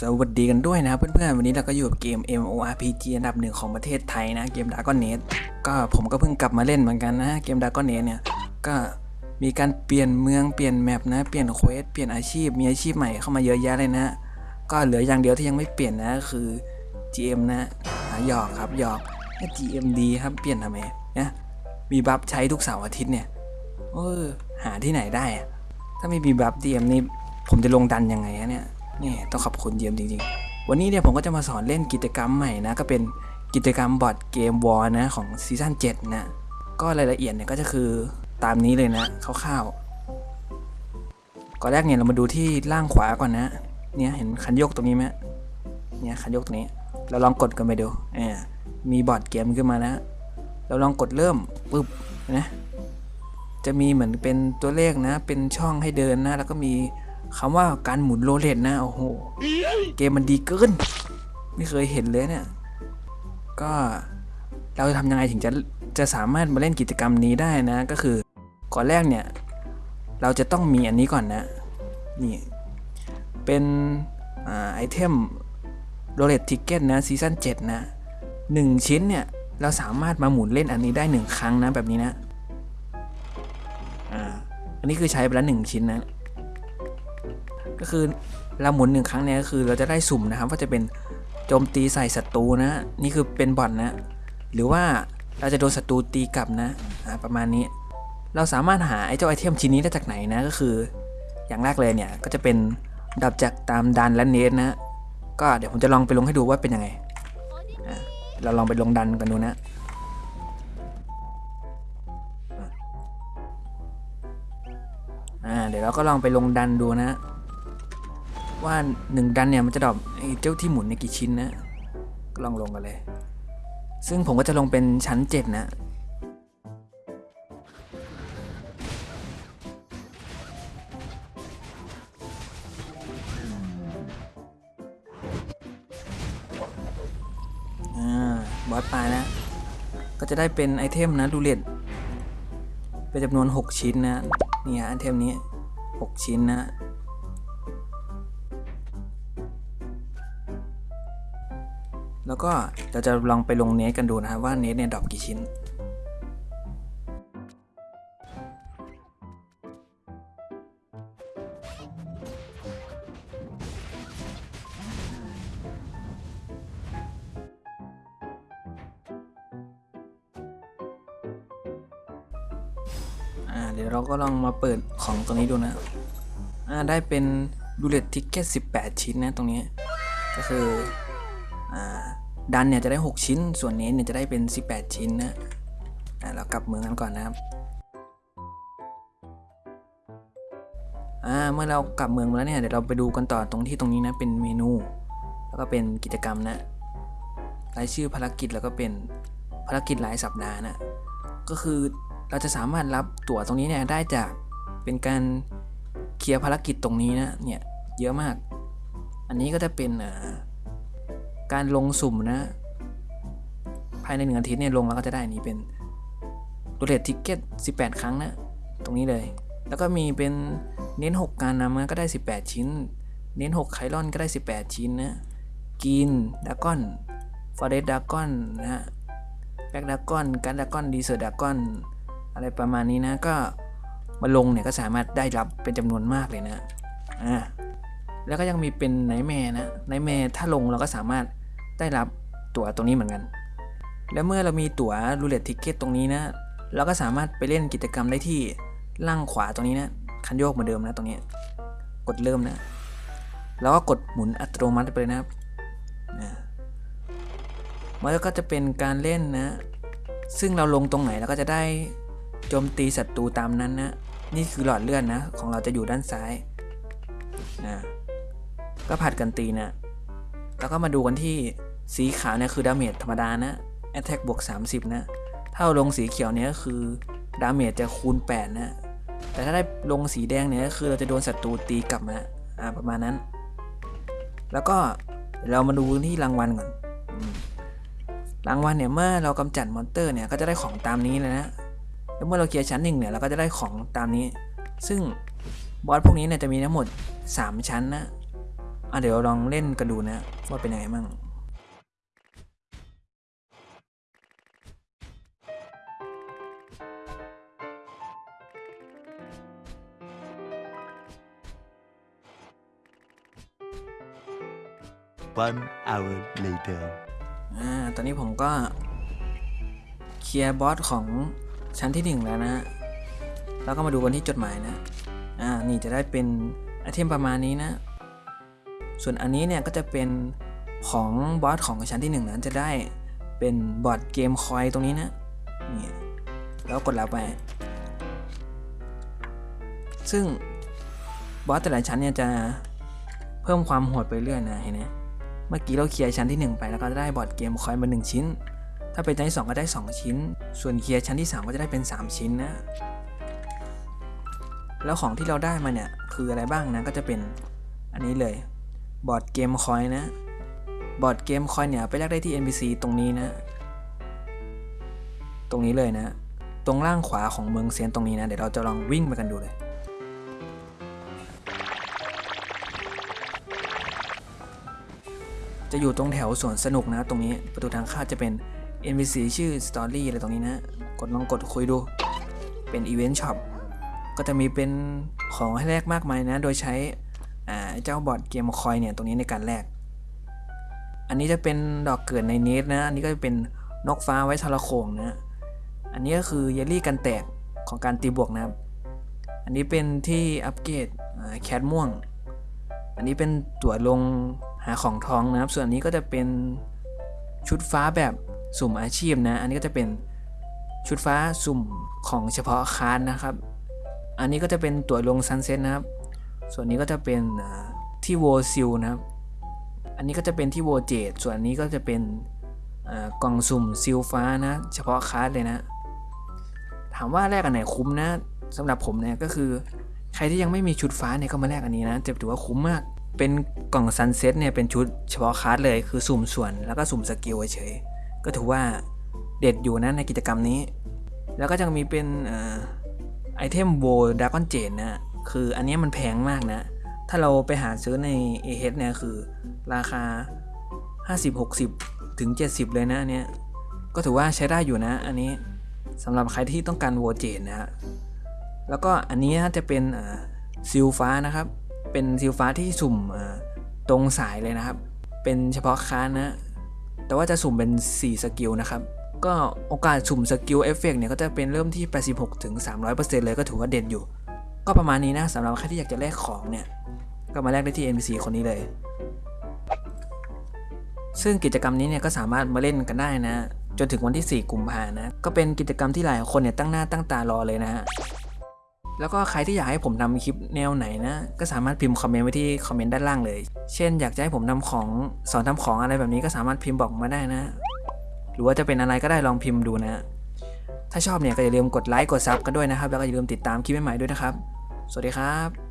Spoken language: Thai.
สวัสดีกันด้วยนะเพื่อนๆ วันนี้เราก็อยู่กับเกม MORPG อันดับหนึ่งของประเทศไทยนะเกม Dragon Nest ก็ผมก็เพิ่งกลับมาเล่นเหมือนกันนะเกม Dragon Nest เนี่ยก็มีการเปลี่ยนเมืองเปลี่ยน map นะเปลี่ยน quest เปลี่ยนอาชีพมีอาชีพใหม่เข้ามาเยอะแยะเลยนะ ก็เหลืออย่างเดียวที่ยังไม่เปลี่ยนนะคือ GM นะอ่าหยอกครับหยอก GM ดีครับเปลี่ยนทำไมนะมี buff ใช้ทุกเสาร์อาทิตย์เนี่ยเออหาที่ไหนได้ ถ้าไม่มี buff GM นี่ผมจะลงดันยังไงเนี่ย นี่ต้องขอบคุณ GM จริงๆ วันนี้เนี่ยผมก็จะมาสอนเล่นกิจกรรมใหม่นะ ก็เป็นกิจกรรม Board Game World นะของ season 7นะ ก็รายละเอียดเนี่ยก็จะคือตามนี้เลยนะคร่าวๆก่อนแรกเนี่ยเรามาดูที่ล่างขวาก่อนนะ เนี่ยเห็นคันโยกตรงนี้ไหมเนี่ยคันโยกตรงนี้ เราลองกดกันไปดูเออมีบอร์ดเกมขึ้นมาแล้วเราลองกดเริ่มปุ๊บนะจะมีเหมือนเป็นตัวเลขนะ เป็นช่องให้เดินนะ แล้วก็มี คำว่าการหมุน roulette นะ โอ้โห เกมมันดีเกิน ไม่เคยเห็นเลยเนี่ย ก็เราจะทำยังไงถึงจะจะสามารถมาเล่นกิจกรรมนี้ได้นะ ก็คือก่อนแรกเนี่ย เราจะต้องมีอันนี้ก่อนนะ นี่ เป็น item roulette ticket นะ season 7นะหนึ่งชิ้นเนี่ย เราสามารถมาหมุนเล่นอันนี้ได้หนึ่งครั้งนะแบบนี้นะ อ่า อันนี้คือใช้ไปแล้วหนึ่งชิ้นนะ ก็คือเราหมุนหนึ่งครั้งเนี่ยก็คือเราจะได้สุ่มนะครับว่าจะเป็นโจมตีใส่ศัตรูนะ นี่คือเป็นบอทนะ หรือว่าเราจะโดนศัตรูตีกลับนะประมาณนี้ เราสามารถหาไอ้เจ้าไอเทมชิ้นนี้ได้จากไหนนะก็คือ อย่างแรกเลยเนี่ยก็จะเป็นดับจากตามดันและเนสนะ ก็เดี๋ยวผมจะลองไปลงให้ดูว่าเป็นยังไงเราลองไปลงดันกันดูนะอ่าเดี๋ยวเราก็ลองไปลงดันดูนะ ว่าหนึ่งดันเนี่ยมันจะดรอปเจ้าที่หมุนในกี่ชิ้นนะก็ลองลงกันเลย ซึ่งผมก็จะลงเป็นชั้น7นะอ่าบอสปลายนะ ก็จะได้เป็น item นะ roulette เป็นจำนวน 6 ชิ้นนะ นี่ฮะ item นี้ 6 ชิ้นนะ แล้วก็เราจะลองไปลง nest กันดูนะครับว่า nest เนี่ย drop กี่ชิ้นอ่าเดี๋ยวเราก็ลองมาเปิดของตรงนี้ดูนะอ่าได้เป็น roulette ticket 18 ชิ้นนะตรงนี้ ก็คือ ดันเนี่ยจะได้ 6 ชิ้น ส่วน nest เนี่ยจะได้เป็น 18 ชิ้นนะเรากลับเมืองกันก่อนนะครับเมื่อเรากลับเมืองมาแล้วเนี่ยเดี๋ยวเราไปดูกันต่อตรงที่ตรงนี้นะเป็นเมนู แล้วก็เป็นกิจกรรมนะรายชื่อภารกิจแล้วก็เป็นภารกิจรายสัปดาห์นะก็คือเราจะสามารถรับตั๋วตรงนี้เนี่ยได้จากเป็นการเคลียร์ภารกิจตรงนี้นะเนี่ยเยอะมาก อันนี้ก็จะเป็นเอ่อ การลงสุ่มนะ ภายในหนึ่งอาทิตย์เนี่ยลงแล้วก็จะได้นี้เป็นดูเลตทิกเก็ต18 ครั้งนะ ตรงนี้เลย แล้วก็มีเป็นเน้น 6 การนำนะก็ได้ 18 ชิ้น เน้น 6 ไคลอนก็ได้ 18 ชิ้นนะกินดากอนฟอเรสดากอนนะฮะแบ็กดากอนการดากอนดีเซอร์ดากอนอะไรประมาณนี้นะก็มาลงเนี่ยก็สามารถได้รับเป็นจำนวนมากเลยนะอ่าแล้วก็ยังมีเป็นไนแมร์นะไนแมร์ถ้าลงเราก็สามารถ ได้รับตั๋วตรงนี้เหมือนกัน แล้วเมื่อเรามีตั๋วรูเล็ตทิกเก็ตตรงนี้นะ เราก็สามารถไปเล่นกิจกรรมได้ที่ล่างขวาตรงนี้นะ คันโยกเหมือนเดิมนะตรงนี้ กดเริ่มนะ แล้วก็กดหมุนอัตโนมัติไปเลยนะครับมันก็จะเป็นการเล่นนะ ซึ่งเราลงตรงไหนเราก็จะได้โจมตีศัตรูตามนั้นนะ นี่คือหลอดเลือดนะ ของเราจะอยู่ด้านซ้ายนะก็ผัดกันตีนะ แล้วก็มาดูกันที่ สีขาวเนี่ยคือดาเมจธรรมดานะ Attack บวก 30 นะ ถ้าเราลงสีเขียวเนี่ยก็คือdamage จะคูณ 8 นะ แต่ถ้าได้ลงสีแดงเนี่ยก็คือเราจะโดนศัตรูตีกลับมาอ่าประมาณนั้น แล้วก็เรามาดูที่รางวัลก่อนรางวัลเนี่ยเมื่อเรากำจัด monster เนี่ยก็จะได้ของตามนี้เลยนะ แล้วเมื่อเราเคลียร์ชั้นหนึ่งเนี่ยเราก็จะได้ของตามนี้ ซึ่งบอสพวกนี้เนี่ยจะมีทั้งหมด 3 ชั้นนะอะเดี๋ยวลองเล่นกันดูนะว่าเป็นยังไงมั่ง One hour later. อ่า ตอนนี้ผมก็เคลียร์บอสของชั้นที่หนึ่งแล้วนะฮะ แล้วก็มาดูกันที่จดหมายนะ อ่า นี่จะได้เป็น item ประมาณนี้นะ ส่วนอันนี้เนี่ยก็จะเป็นของบอสของชั้นที่หนึ่งนะจะได้เป็น Board Game Coin ตรงนี้นะ นี่ แล้วกดรับไป ซึ่งบอสแต่ละชั้นเนี่ยจะเพิ่มความโหดไปเรื่อยนะเห็นไหม เมื่อกี้เราเคลียร์ชั้นที่ 1 ไปแล้วก็ได้ Board Game Coin มา 1 ชิ้น ถ้าเป็นชั้นที่ 2 ก็ได้ 2 ชิ้น ส่วนเคลียร์ชั้นที่ 3 ก็จะได้เป็น 3 ชิ้นนะ แล้วของที่เราได้มาเนี่ยคืออะไรบ้างนะก็จะเป็นอันนี้เลย Board Game Coin นะ Board Game Coin เนี่ยไปแลกได้ที่ NPC ตรงนี้นะ ตรงนี้เลยนะ ตรงล่างขวาของเมืองเซียนตรงนี้นะ เดี๋ยวเราจะลองวิ่งไปกันดูเลย จะอยู่ตรงแถวสวนสนุกนะ ตรงนี้ประตูทางเข้าจะเป็น NPC ชื่อ Story อะไรตรงนี้นะ กดลองกดคุยดู เป็น Event Shop ก็จะมีเป็นของให้แลกมากมายนะ โดยใช้เจ้าบอร์ดเกมคอยเนี่ยตรงนี้ในการแลก อันนี้จะเป็นดอกเกิดในเนสนะ อันนี้ก็จะเป็นนกฟ้าไว้ทรโขงนะ อันนี้ก็คือเยลลี่กันแตกของการตีบวกนะครับ อันนี้เป็นที่อัปเกรดแคทม่วง อันนี้เป็นตั๋วลง หาของทองนะครับ ส่วนนี้ก็จะเป็นชุดฟ้าแบบสุ่มอาชีพนะ อันนี้ก็จะเป็นชุดฟ้าสุ่มของเฉพาะคานนะครับ อันนี้ก็จะเป็นตั๋วลงซันเซ็ตนะครับ ส่วนนี้ก็จะเป็นที่โวซิลนะครับ อันนี้ก็จะเป็นที่โวเจดส่วนนี้ก็จะเป็นกล่องสุ่มซิลฟ้านะ เฉพาะคาร์ดเลยนะ ถามว่าแลกอันไหนคุ้มนะสำหรับผมเนี่ยก็คือ ใครที่ยังไม่มีชุดฟ้าเนี่ยก็มาแลกอันนี้นะจะถือว่าคุ้มมาก เป็นกล่องซันเซ็ตเนี่ยเป็นชุดเฉพาะคลาสเลยคือสุ่มส่วนแล้วก็สุ่มสกิลเฉยๆก็ถือว่าเด็ดอยู่นะในกิจกรรมนี้ แล้วก็จะมีเป็นอไอเทมโวดากอนเจนนะคืออันนี้มันแพงมากนะ ถ้าเราไปหาซื้อใน a h เนี่ยคือราคา 50-60 ถึง 70 เลยนะอันเนี้ยก็ถือว่าใช้ได้อยู่นะ อันนี้สำหรับใครที่ต้องการโวเจนนะฮะแล้วก็อันนี้จะเป็นซิลฟ้านะครับ เป็นซิลฟ้าที่สุ่มตรงสายเลยนะครับ เป็นเฉพาะค้านนะ แต่ว่าจะสุ่มเป็น 4 สกิลนะครับ ก็โอกาสสุ่ม skill effect เนี่ยก็จะเป็นเริ่มที่ 86ถึง300%เลยก็ถือว่าเด็ดอยู่ ก็ประมาณนี้นะสำหรับใครที่อยากจะแลกของเนี่ย ก็มาแลกได้ที่ NPC คนนี้เลย ซึ่งกิจกรรมนี้เนี่ยก็สามารถมาเล่นกันได้นะจนถึงวันที่ 4 กุมภานะ ก็เป็นกิจกรรมที่หลายคนเนี่ยตั้งหน้าตั้งตารอเลยนะฮะ แล้วก็ใครที่อยากให้ผมทำคลิปแนวไหนนะ ก็สามารถพิมพ์คอมเมนต์ไว้ที่คอมเมนต์ด้านล่างเลย เช่น อยากจะให้ผมทำของสอนทำของอะไรแบบนี้ก็สามารถพิมพ์บอกมาได้นะ หรือว่าจะเป็นอะไรก็ได้ลองพิมพ์ดูนะ ถ้าชอบเนี่ยก็อย่าลืมกดไลค์กดซับกันด้วยนะครับ แล้วก็อย่าลืมติดตามคลิปใหม่ๆด้วยนะครับ สวัสดีครับ